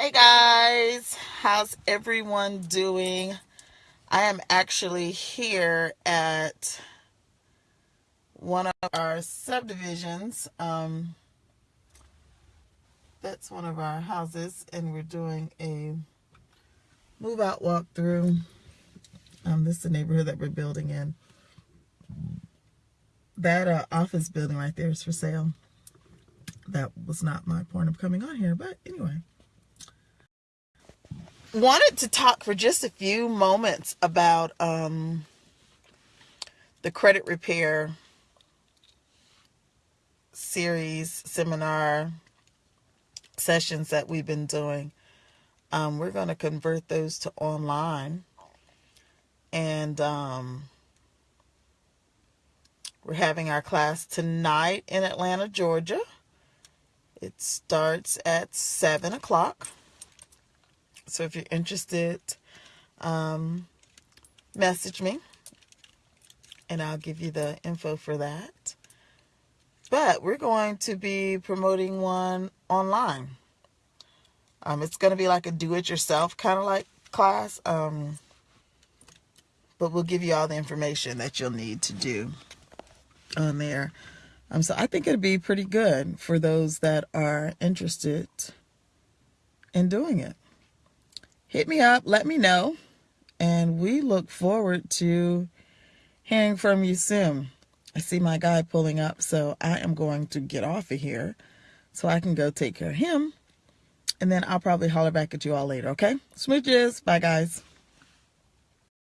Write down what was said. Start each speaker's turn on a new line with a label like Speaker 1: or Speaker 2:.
Speaker 1: Hey guys, how's everyone doing? I am actually here at one of our subdivisions. Um, that's one of our houses, and we're doing a move out walkthrough. Um, this is the neighborhood that we're building in. That uh, office building right there is for sale. That was not my point of coming on here, but anyway wanted to talk for just a few moments about um, the credit repair series seminar sessions that we've been doing. Um, we're going to convert those to online. And um, we're having our class tonight in Atlanta, Georgia. It starts at 7 o'clock. So if you're interested, um, message me and I'll give you the info for that. But we're going to be promoting one online. Um, it's going to be like a do-it-yourself kind of like class. Um, but we'll give you all the information that you'll need to do on there. Um, so I think it'll be pretty good for those that are interested in doing it hit me up, let me know, and we look forward to hearing from you soon. I see my guy pulling up, so I am going to get off of here so I can go take care of him. And then I'll probably holler back at you all later, okay? Smooches. Bye, guys.